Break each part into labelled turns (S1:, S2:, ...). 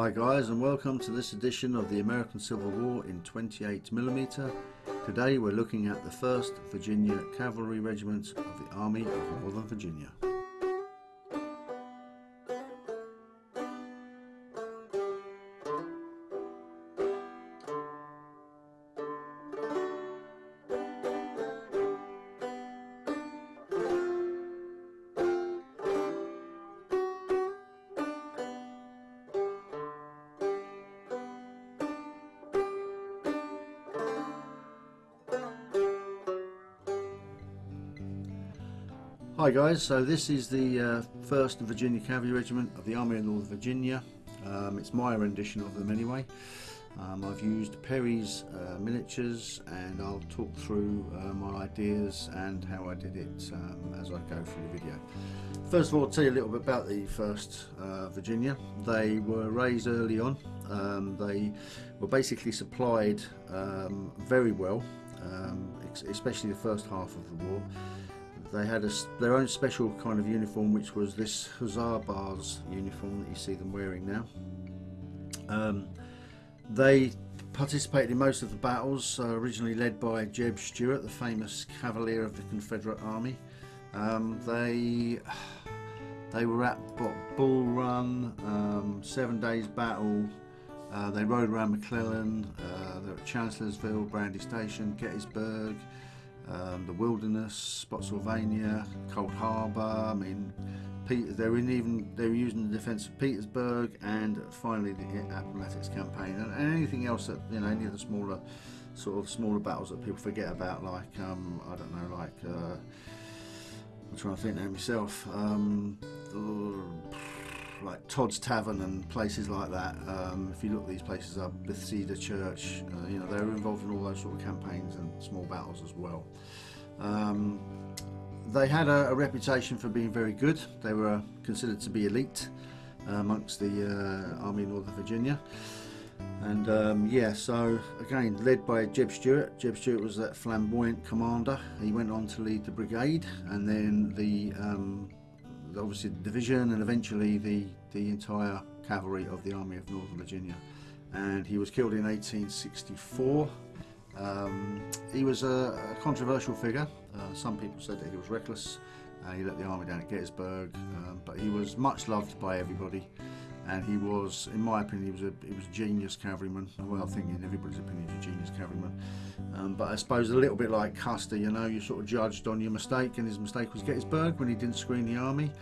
S1: Hi guys and welcome to this edition of the American Civil War in 28mm. Today we're looking at the 1st Virginia Cavalry Regiment of the Army of Northern Virginia. Hi guys, so this is the uh, 1st Virginia Cavalry Regiment of the Army of Northern Virginia. Um, it's my rendition of them anyway. Um, I've used Perry's uh, miniatures and I'll talk through uh, my ideas and how I did it um, as I go through the video. First of all, I'll tell you a little bit about the 1st uh, Virginia. They were raised early on. Um, they were basically supplied um, very well, um, especially the first half of the war they had a, their own special kind of uniform which was this Hussar Bars uniform that you see them wearing now. Um, they participated in most of the battles, uh, originally led by Jeb Stuart, the famous cavalier of the Confederate Army. Um, they they were at Bull Run, um, Seven Days Battle, uh, they rode around McClellan, uh, they were at Chancellorsville, Brandy Station, Gettysburg, um, the Wilderness, Spotsylvania, Cold Harbor. I mean, Peter, they were even they were using the defence of Petersburg, and finally the Appomattox campaign, and, and, anything else that you know, any of the smaller sort of smaller battles that people forget about, like um, I don't know, like uh, I'm trying to think now myself. Um, like Todd's Tavern and places like that. Um, if you look these places up, Bethesda Church, uh, you know, they were involved in all those sort of campaigns and small battles as well. Um, they had a, a, reputation for being very good. They were considered to be elite uh, amongst the uh, Army of Northern Virginia. And um, yeah, so again, led by Jeb Stuart. Jeb Stuart was that flamboyant commander. He went on to lead the brigade and then the um, obviously the division and eventually the, the entire cavalry of the Army of Northern Virginia. And he was killed in 1864. Um, he was a, a controversial figure. Uh, some people said that he was reckless. Uh, he let the army down at Gettysburg, um, but he was much loved by everybody. And he was, in my opinion, he was a he was a genius cavalryman. Well, I think in everybody's opinion, he's a genius cavalryman. Um, but I suppose a little bit like Custer, you know, you sort of judged on your mistake, and his mistake was Gettysburg when he didn't screen the army,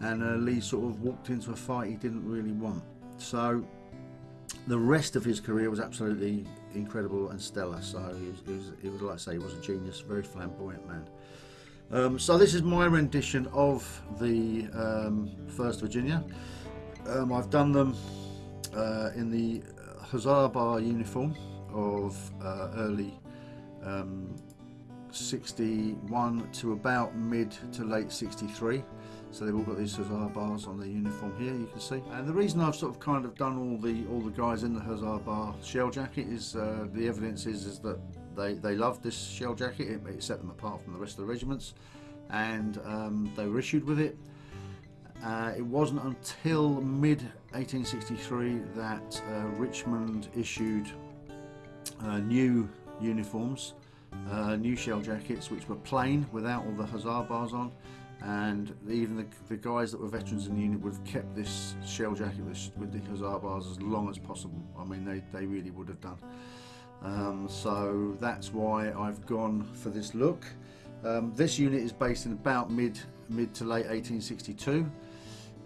S1: and uh, Lee sort of walked into a fight he didn't really want. So the rest of his career was absolutely incredible and stellar. So he was, he was, he was like I say, he was a genius, very flamboyant man. Um, so this is my rendition of the um, First Virginia. Um, I've done them uh, in the Hussar Bar uniform of uh, early um, 61 to about mid to late 63 so they've all got these Hussar bars on their uniform here you can see. And the reason I've sort of kind of done all the all the guys in the Hussar bar shell jacket is uh, the evidence is, is that they, they loved this shell jacket it, it, set them apart from the rest of the regiments. And um, they were issued with it. Uh, it wasn't until mid 1863 that uh, Richmond issued uh, new uniforms, uh, new shell jackets, which were plain without all the hussar bars on. And even the, the guys that were veterans in the unit would have kept this shell jacket with, with the hussar bars as long as possible. I mean, they, they really would have done. Um, so that's why I've gone for this look. Um, this unit is based in about mid mid to late 1862.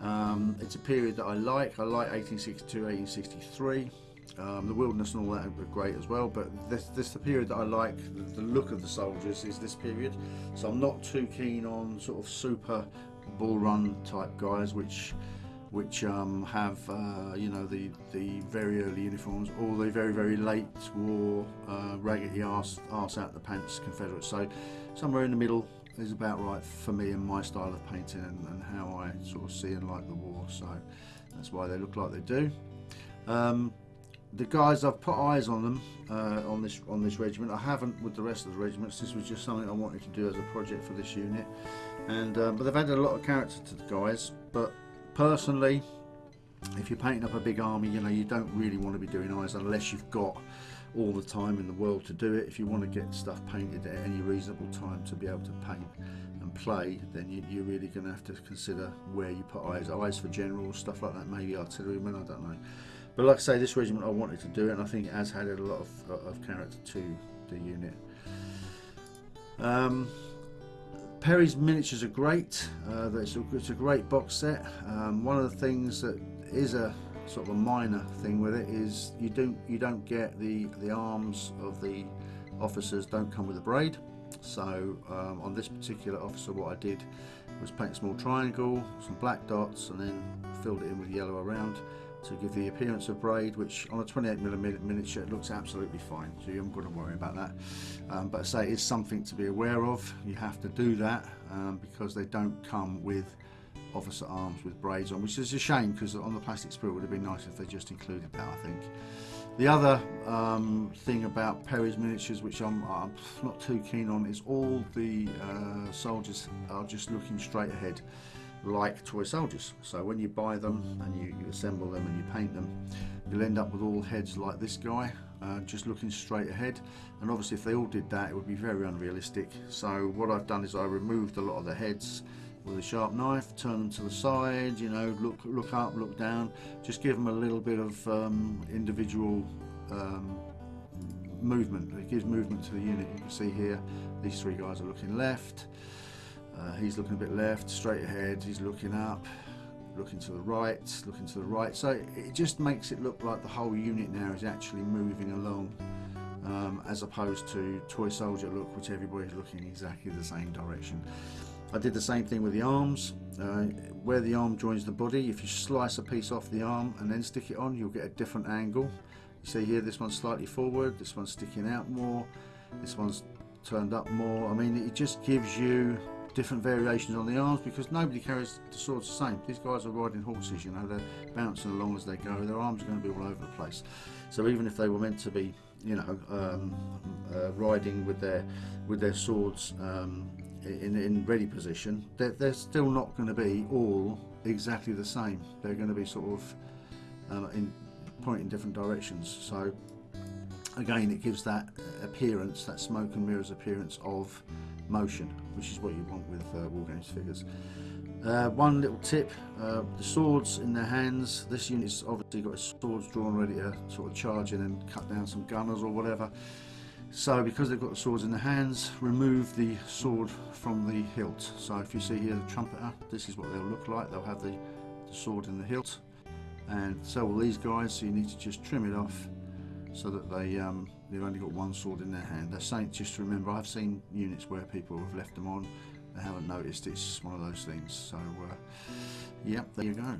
S1: Um, it's a period that I like. I like 1862, 1863. Um, the wilderness and all that are great as well, but this, this the period that I like, the, look of the soldiers is this period. So I'm not too keen on sort of super bull run type guys, which which um, have uh, you know the the very early uniforms or the very very late war uh, raggedy arse, out the pants Confederates. So somewhere in the middle is about right for me and my style of painting and, and how I sort of see and like the war. So that's why they look like they do. Um, the guys I've put eyes on them uh, on this on this regiment. I haven't with the rest of the regiments. This was just something I wanted to do as a project for this unit. And uh, but they've added a lot of character to the guys. But personally, if you're painting up a big army, you know, you don't really want to be doing eyes unless you've got all the time in the world to do it. If you want to get stuff painted at any reasonable time to be able to paint and play, then you, are really going to have to consider where you put eyes. Eyes for generals, stuff like that, maybe artillerymen, I don't know. But like I say, this regiment I wanted to do it, and I think it has added a lot of, of character to the unit. Um, Perry's miniatures are great. Uh, it's, a, it's, a, great box set. Um, one of the things that is a sort of a minor thing with it is you don't you don't get the the arms of the officers don't come with a braid. So um, on this particular officer, what I did was paint a small triangle, some black dots, and then filled it in with yellow around to give the appearance of braid, which on a 28mm miniature looks absolutely fine, so you haven't got to worry about that. Um, but I say it's something to be aware of. You have to do that um, because they don't come with officer arms with braids on, which is a shame because on the plastic sprue it would have been nice if they just included that, I think. The other um, thing about Perry's miniatures, which I'm, I'm, not too keen on, is all the uh, soldiers are just looking straight ahead like toy soldiers. So when you buy them and you, you, assemble them and you paint them, you'll end up with all heads like this guy, uh, just looking straight ahead. And obviously if they all did that, it would be very unrealistic. So what I've done is I removed a lot of the heads with a sharp knife, turn them to the side, you know, look look up, look down, just give them a little bit of um, individual um, movement. It gives movement to the unit. You can see here, these three guys are looking left, uh, he's looking a bit left, straight ahead, he's looking up, looking to the right, looking to the right. So it just makes it look like the whole unit now is actually moving along um, as opposed to toy soldier look, which everybody's looking exactly the same direction. I did the same thing with the arms. Uh, where the arm joins the body, if you slice a piece off the arm and then stick it on, you'll get a different angle. You see here, this one's slightly forward, this one's sticking out more, this one's turned up more. I mean, it just gives you different variations on the arms because nobody carries the swords the same. These guys are riding horses, you know, they're bouncing along as they go. Their arms are going to be all over the place. So even if they were meant to be, you know, um, uh, riding with their with their swords um, in, in ready position, they're, they're still not going to be all exactly the same. They're going to be sort of uh, in pointing different directions. So again, it gives that appearance, that smoke and mirrors appearance of motion, which is what you want with uh, Wargames figures. Uh, one little tip, uh, the swords in their hands, this unit's obviously got its swords drawn ready to sort of charge in and cut down some gunners or whatever. So because they've got the swords in their hands, remove the sword from the hilt. So if you see here the trumpeter, this is what they'll look like. They'll have the, the sword in the hilt. And so will these guys, so you need to just trim it off so that they um, they've only got one sword in their hand. They're saying just to remember. I've seen units where people have left them on, they haven't noticed. It's one of those things. So, uh, yep, there you go.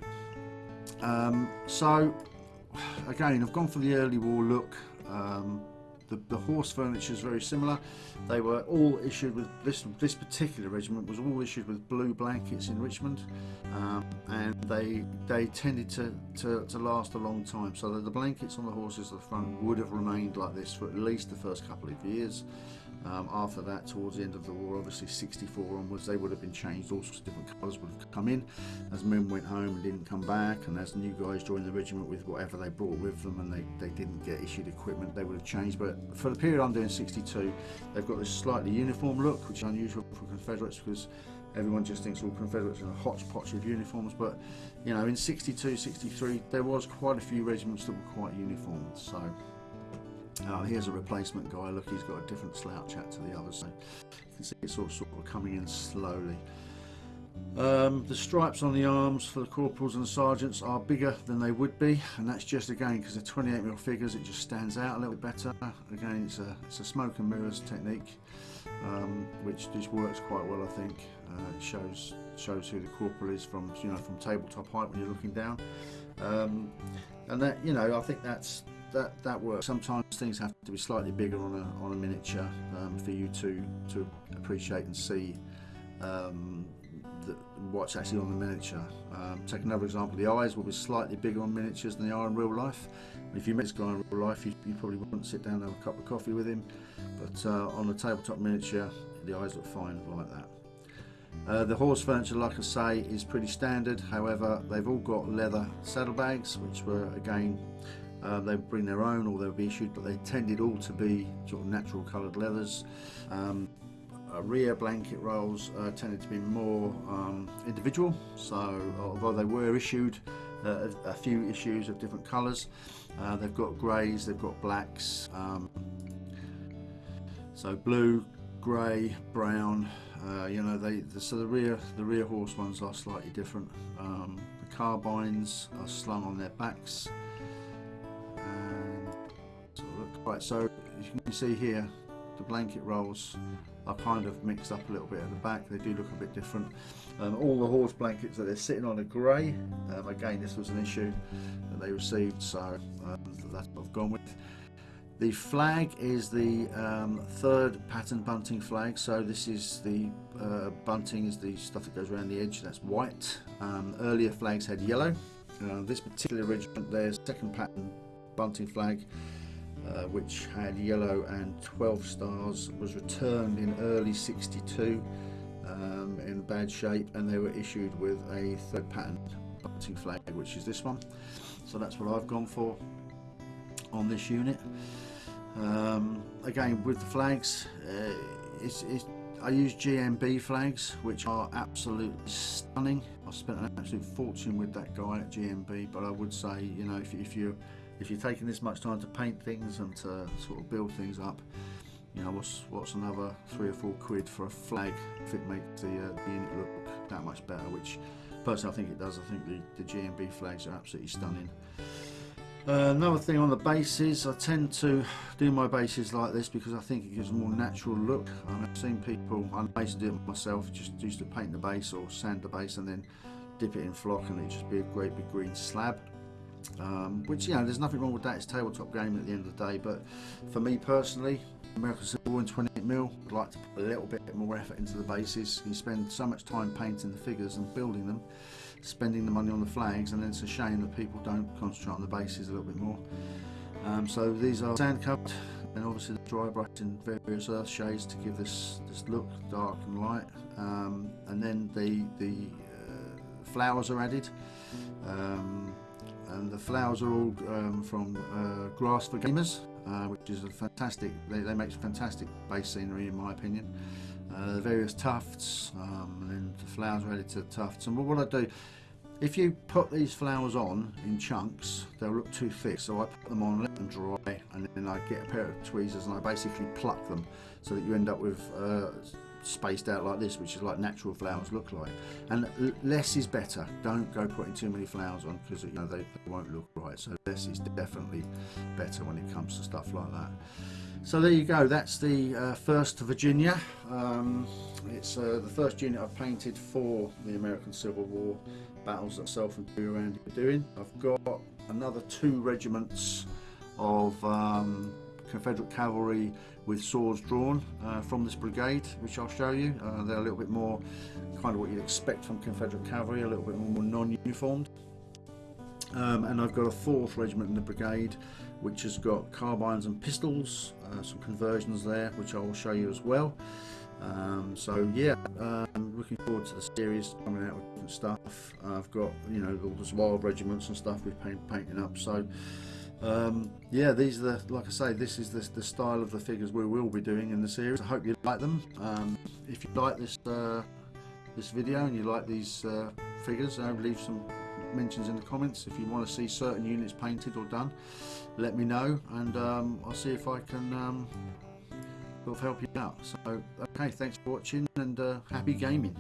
S1: Um, so, again, I've gone for the early war look. Um, the, the, horse furniture is very similar. They were all issued with this this particular regiment was all issued with blue blankets in Richmond, um, and they they tended to, to, to last a long time. So the blankets on the horses at the front would have remained like this for at least the first couple of years. Um, after that, towards the end of the war, obviously 64 onwards, they would have been changed. All sorts of different colours would have come in as men went home and didn't come back, and as new guys joined the regiment with whatever they brought with them, and they, they didn't get issued equipment, they would have changed. But for the period I'm doing 62, they've got this slightly uniform look, which is unusual for Confederates because everyone just thinks all Confederates are a hodgepodge of uniforms. But you know, in 62, 63, there was quite a few regiments that were quite uniform. So. Uh, here's a replacement guy. Look, he's got a different slouch hat to the others. So you can see it's all sort of coming in slowly. Um, the stripes on the arms for the corporals and the sergeants are bigger than they would be, and that's just again because they're 28mm figures. It just stands out a little bit better. Again, it's a it's a smoke and mirrors technique, um, which just works quite well. I think uh, it shows shows who the corporal is from you know from tabletop height when you're looking down, um, and that you know I think that's that that works. Sometimes things have to be slightly bigger on a on a miniature um, for you to to appreciate and see um, what's actually on the miniature. Um, take another example: the eyes will be slightly bigger on miniatures than they are in real life. If you met this guy in real life, you, you probably wouldn't sit down and have a cup of coffee with him. But uh, on a tabletop miniature, the eyes look fine like that. Uh, the horse furniture, like I say, is pretty standard. However, they've all got leather saddlebags, which were again uh, they bring their own or they would be issued, but they tended all to be sort of natural coloured leathers. Um, rear blanket rolls uh, tended to be more um, individual, so although they were issued uh, a, a, few issues of different colours, uh, they've got greys, they've got blacks, um, so blue, grey, brown. Uh, you know, they the, so the rear the rear horse ones are slightly different. Um, the carbines are slung on their backs. And so look, right, so you can see here the blanket rolls are kind of mixed up a little bit at the back. They do look a bit different. Um, all the horse blankets that they're sitting on are grey. Um, again, this was an issue that they received, so um, that's what I've gone with. The flag is the um, third pattern bunting flag. So this is the uh, bunting is the stuff that goes around the edge. That's white. Um, earlier flags had yellow. Uh, this particular regiment, their second pattern bunting flag uh, which had yellow and 12 stars, was returned in early 62 um, in bad shape and they were issued with a third pattern bunting flag, which is this one. So that's what I've gone for on this unit. Um, again, with the flags, uh, it's, it's, I use GMB flags, which are absolutely stunning. I spent an absolute fortune with that guy at GMB, but I would say, you know, if, if you're if you're taking this much time to paint things and to sort of build things up, you know, what's what's another three or four quid for a flag if it makes the, uh, the unit look that much better? Which personally I think it does. I think the, the GMB flags are absolutely stunning. Uh, another thing on the bases, I tend to do my bases like this because I think it gives a more natural look. I've seen people, I used to do it myself, just used to paint the base or sand the base and then dip it in flock and it just be a great big green slab um, which you know there's nothing wrong with that. It's tabletop game at the end of the day but for me personally American Civil War in 28 mil I'd like to put a little bit more effort into the bases. You spend so much time painting the figures and building them spending the money on the flags and then it's a shame that people don't concentrate on the bases a little bit more. Um, so these are sand covered and obviously the dry brush in various earth shades to give this this look dark and light. Um, and then the the uh, flowers are added. Um, and the flowers are all um, from uh, Grass for Gamers, uh, which is a fantastic, they, they make fantastic base scenery in my opinion. Uh, the various tufts, um, and then the flowers are added to the tufts. And what I do, if you put these flowers on in chunks, they'll look too thick. So I put them on, let them dry, and then I get a pair of tweezers and I basically pluck them so that you end up with uh, spaced out like this, which is like natural flowers look like. And less is better. Don't go putting too many flowers on because you know they, they, won't look right. So less is definitely better when it comes to stuff like that. So there you go. That's the uh, first Virginia. Um, it's uh, the first unit I've painted for the American Civil War battles that Self and Randy are doing. I've got another two regiments of um, Confederate cavalry with swords drawn uh, from this brigade, which I'll show you. Uh, they're a little bit more kind of what you'd expect from Confederate cavalry, a little bit more non-uniformed. Um, and I've got a fourth regiment in the brigade, which has got carbines and pistols, uh, some conversions there, which I will show you as well. Um, so yeah, um, looking forward to the series coming out with different stuff. I've got you know all the wild regiments and stuff we've paint, painting up. So um, yeah, these are the, like I say, this is the, the, style of the figures we will be doing in the series. I hope you like them. Um, if you like this uh, this video and you like these uh, figures, uh, leave some mentions in the comments. If you want to see certain units painted or done, let me know, and um, I'll see if I can um, help you out. So, okay, thanks for watching, and uh, happy gaming.